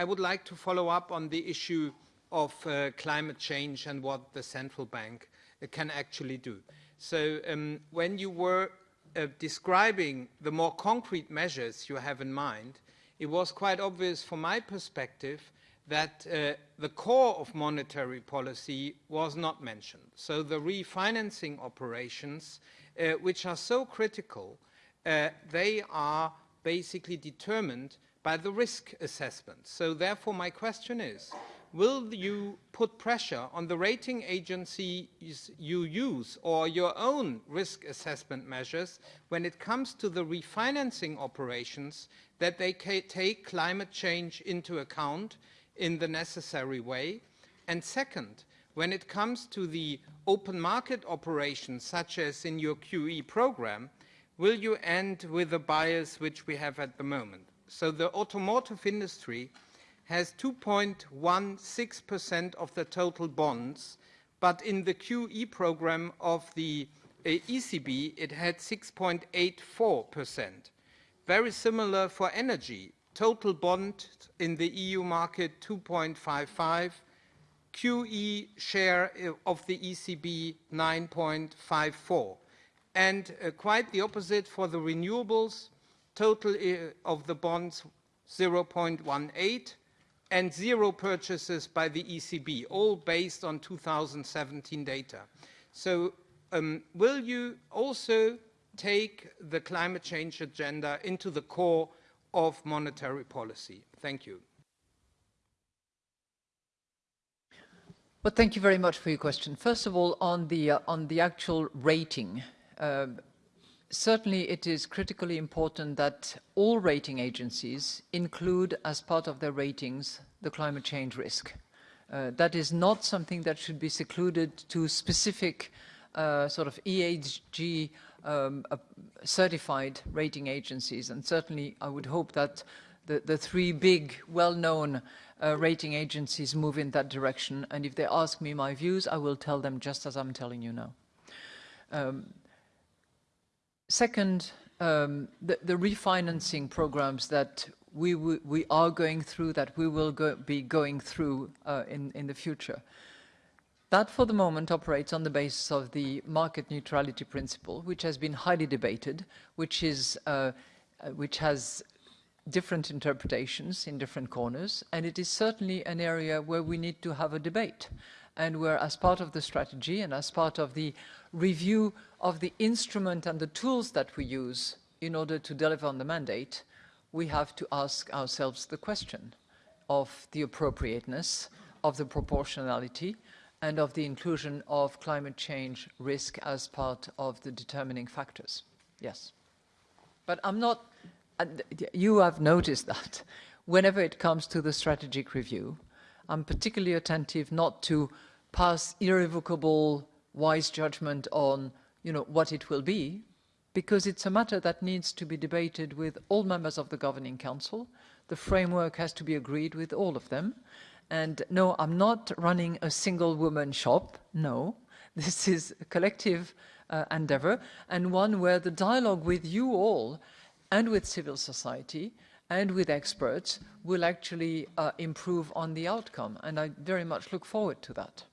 I would like to follow up on the issue of uh, climate change and what the central bank uh, can actually do. So um, when you were uh, describing the more concrete measures you have in mind, it was quite obvious from my perspective that uh, the core of monetary policy was not mentioned. So the refinancing operations, uh, which are so critical, uh, they are basically determined by the risk assessment. So therefore my question is, will you put pressure on the rating agencies you use or your own risk assessment measures when it comes to the refinancing operations that they take climate change into account in the necessary way? And second, when it comes to the open market operations such as in your QE program, will you end with the bias which we have at the moment? So the automotive industry has 2.16% of the total bonds, but in the QE program of the uh, ECB, it had 6.84%. Very similar for energy. Total bond in the EU market 2.55, QE share of the ECB 9.54. And uh, quite the opposite for the renewables, total uh, of the bonds 0.18, and zero purchases by the ECB, all based on 2017 data. So um, will you also take the climate change agenda into the core of monetary policy? Thank you. Well, thank you very much for your question. First of all, on the, uh, on the actual rating, uh, certainly it is critically important that all rating agencies include as part of their ratings the climate change risk. Uh, that is not something that should be secluded to specific uh, sort of ESG um, uh, certified rating agencies. And certainly I would hope that the, the three big, well-known uh, rating agencies move in that direction. And if they ask me my views, I will tell them just as I'm telling you now. Um, Second, um, the, the, refinancing programs that we, we are going through, that we will go, be going through uh, in, in the future. That for the moment operates on the basis of the market neutrality principle, which has been highly debated, which, is, uh, uh which has different interpretations in different corners, and it is certainly an area where we need to have a debate and where as part of the strategy and as part of the review of the instrument and the tools that we use in order to deliver on the mandate, we have to ask ourselves the question of the appropriateness, of the proportionality, and of the inclusion of climate change risk as part of the determining factors. Yes. But I'm not, you have noticed that whenever it comes to the strategic review, I'm particularly attentive not to pass irrevocable wise judgment on you know, what it will be, because it's a matter that needs to be debated with all members of the Governing Council. The framework has to be agreed with all of them. And no, I'm not running a single woman shop. No, this is a collective uh, endeavor and one where the dialogue with you all and with civil society and with experts will actually uh, improve on the outcome. And I very much look forward to that.